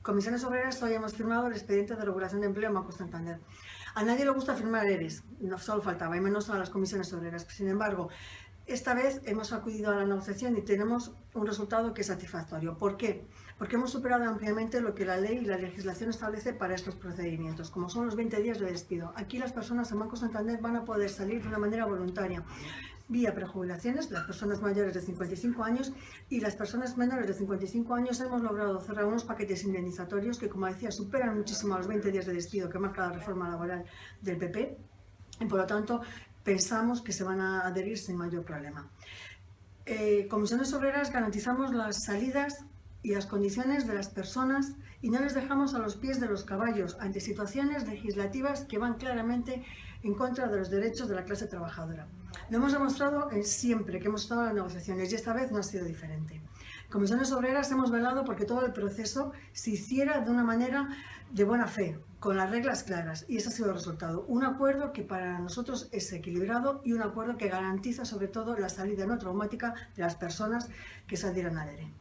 Comisiones Obreras hoy hemos firmado el expediente de regulación de empleo en Banco Santander. A nadie le gusta firmar ERES, no solo faltaba, y menos a las comisiones obreras. Sin embargo, esta vez hemos acudido a la negociación y tenemos un resultado que es satisfactorio. ¿Por qué? Porque hemos superado ampliamente lo que la ley y la legislación establece para estos procedimientos, como son los 20 días de despido. Aquí las personas en Banco Santander van a poder salir de una manera voluntaria vía prejubilaciones, las personas mayores de 55 años y las personas menores de 55 años hemos logrado cerrar unos paquetes indemnizatorios que, como decía, superan muchísimo los 20 días de despido que marca la reforma laboral del PP y, por lo tanto, pensamos que se van a adherir sin mayor problema. Eh, Comisiones Obreras garantizamos las salidas y las condiciones de las personas y no les dejamos a los pies de los caballos ante situaciones legislativas que van claramente en contra de los derechos de la clase trabajadora. Lo hemos demostrado siempre que hemos estado en las negociaciones y esta vez no ha sido diferente. Comisiones Obreras hemos velado porque todo el proceso se hiciera de una manera de buena fe, con las reglas claras, y ese ha sido el resultado. Un acuerdo que para nosotros es equilibrado y un acuerdo que garantiza sobre todo la salida no traumática de las personas que se al ERE.